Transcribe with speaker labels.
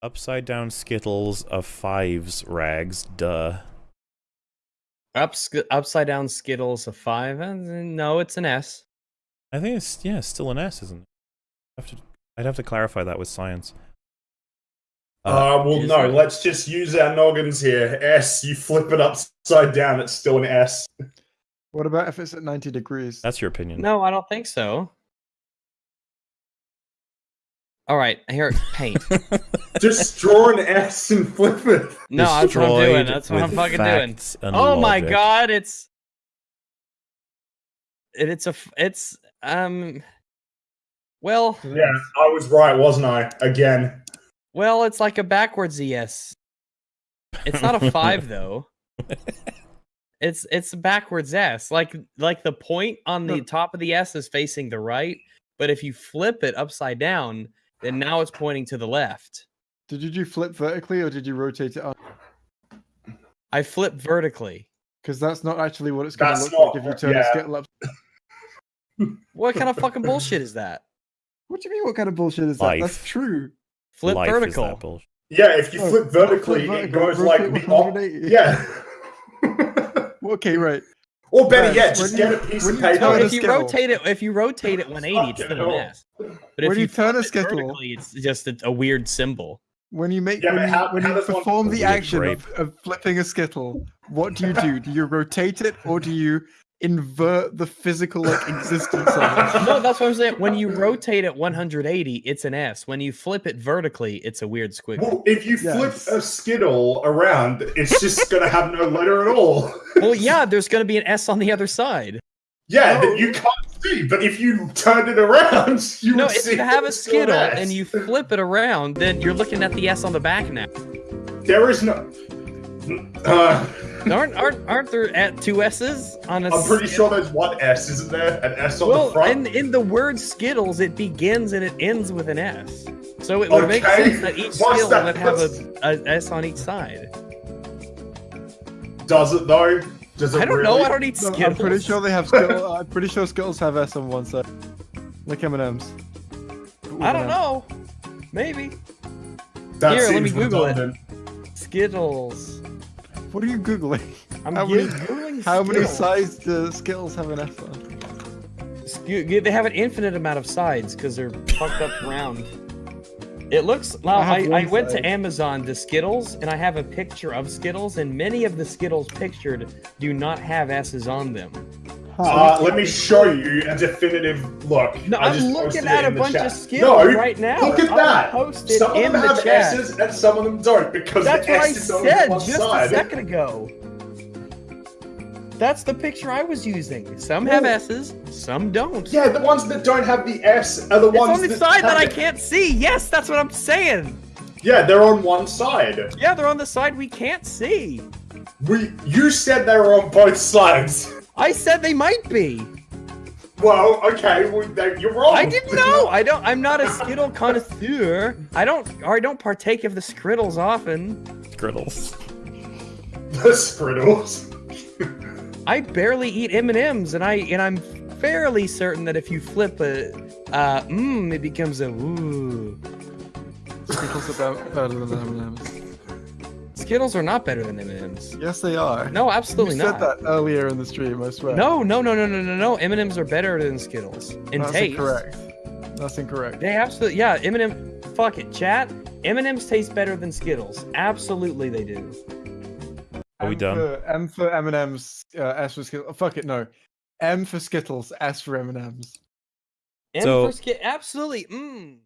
Speaker 1: Upside down Skittles of fives rags. Duh.
Speaker 2: Up, upside down Skittles of five? Uh, no, it's an S.
Speaker 1: I think it's yeah, still an S, isn't it? I have to, I'd have to clarify that with science.
Speaker 3: Uh, well, no. It? Let's just use our noggins here. S. You flip it upside down. It's still an S.
Speaker 4: What about if it's at ninety degrees?
Speaker 1: That's your opinion.
Speaker 2: No, I don't think so. All right, here, paint.
Speaker 3: Just draw an S and flip it.
Speaker 2: No, that's what I'm doing. That's what I'm fucking doing. Oh logic. my god, it's it, it's a it's um well
Speaker 3: Yeah, I was right, wasn't I? Again.
Speaker 2: Well, it's like a backwards ES. It's not a 5 though. It's it's backwards S. Like like the point on the top of the S is facing the right, but if you flip it upside down, then now it's pointing to the left.
Speaker 4: Did you do flip vertically or did you rotate it up?
Speaker 2: I flip vertically.
Speaker 4: Because that's not actually what it's going to look not, like if you turn yeah. a skittle up.
Speaker 2: what kind of fucking bullshit is that?
Speaker 4: What do you mean? What kind of bullshit is Life. that? That's true.
Speaker 2: Flip Life vertical.
Speaker 3: Yeah, if you oh, flip vertically, flip it goes like the Yeah.
Speaker 4: okay, right.
Speaker 3: Or better yet, just get a piece of paper.
Speaker 2: If you rotate it, if you rotate it 180, it's still an S. But
Speaker 4: if
Speaker 2: when
Speaker 4: you, turn a skittle,
Speaker 2: it's just a, a, weird symbol.
Speaker 4: When you make, yeah, when, you, when you perform the action of, of, flipping a skittle, what do you do? Do you rotate it, or do you invert the physical like existence of it.
Speaker 2: No, that's what I'm saying. When you rotate it 180, it's an S. When you flip it vertically, it's a weird squiggle.
Speaker 3: Well, if you yes. flip a skittle around, it's just gonna have no letter at all.
Speaker 2: well, yeah, there's gonna be an S on the other side.
Speaker 3: Yeah, that you can't see, but if you turn it around, you
Speaker 2: no. If you have a skittle and you flip it around, then you're looking at the S on the back now.
Speaker 3: There is no. Uh,
Speaker 2: aren't aren't aren't there at two S's on a?
Speaker 3: I'm pretty sure there's one S, isn't there? An S on well, the front.
Speaker 2: Well, in in the word Skittles, it begins and it ends with an S. So it would okay. make sense that each Skittle that? would have a, a S on each side.
Speaker 3: Does it though? Does it
Speaker 2: I don't
Speaker 3: really?
Speaker 2: know. I don't eat Skittles. No,
Speaker 4: I'm pretty sure they have Skittles. I'm pretty sure Skittles have S on one side, like M and M's.
Speaker 2: I don't know. Maybe. That Here, let me Google redundant. it. Skittles.
Speaker 4: What are you googling?
Speaker 2: I'm how many, googling
Speaker 4: How many sides do Skittles have an F on?
Speaker 2: They have an infinite amount of sides because they're fucked up round. It looks. Well, I, I, I went to Amazon to Skittles, and I have a picture of Skittles, and many of the Skittles pictured do not have S's on them.
Speaker 3: Uh, let me show you a definitive look.
Speaker 2: No, I am looking at a bunch chat. of Skittles no, right now.
Speaker 3: Look at that. Some of them have the S's and some of them don't because
Speaker 2: That's
Speaker 3: the
Speaker 2: what
Speaker 3: S
Speaker 2: I
Speaker 3: is
Speaker 2: said
Speaker 3: on
Speaker 2: just
Speaker 3: side.
Speaker 2: a second ago. That's the picture I was using. Some have S's, some don't.
Speaker 3: Yeah, the ones that don't have the S are the
Speaker 2: it's
Speaker 3: ones
Speaker 2: on the
Speaker 3: that
Speaker 2: side that I can't see. Yes, that's what I'm saying.
Speaker 3: Yeah, they're on one side.
Speaker 2: Yeah, they're on the side we can't see.
Speaker 3: We, you said they were on both sides.
Speaker 2: I said they might be.
Speaker 3: Well, okay, well, you're wrong.
Speaker 2: I didn't know. I don't. I'm not a Skittle connoisseur. I don't. Or I don't partake of the Skrittles often.
Speaker 1: Skrittles.
Speaker 3: The Skrittles.
Speaker 2: I barely eat M and M's, and I and I'm fairly certain that if you flip a uh, mmm, it becomes a ooh.
Speaker 4: Skittles are better than M&M's.
Speaker 2: Skittles are not better than M&Ms.
Speaker 4: Yes, they are.
Speaker 2: No, absolutely
Speaker 4: you
Speaker 2: not.
Speaker 4: said that earlier in the stream, I swear.
Speaker 2: No, no, no, no, no, no, no. M&Ms are better than Skittles in
Speaker 4: That's
Speaker 2: taste.
Speaker 4: incorrect. That's incorrect.
Speaker 2: They absolutely, yeah, M&M, fuck it, chat. M&Ms taste better than Skittles. Absolutely they do.
Speaker 1: Are we
Speaker 4: M
Speaker 1: done?
Speaker 4: For, M for M&Ms, uh, S for Skittles. Oh, fuck it, no. M for Skittles, S for M&Ms.
Speaker 2: M so, for Skittles, absolutely, mmm.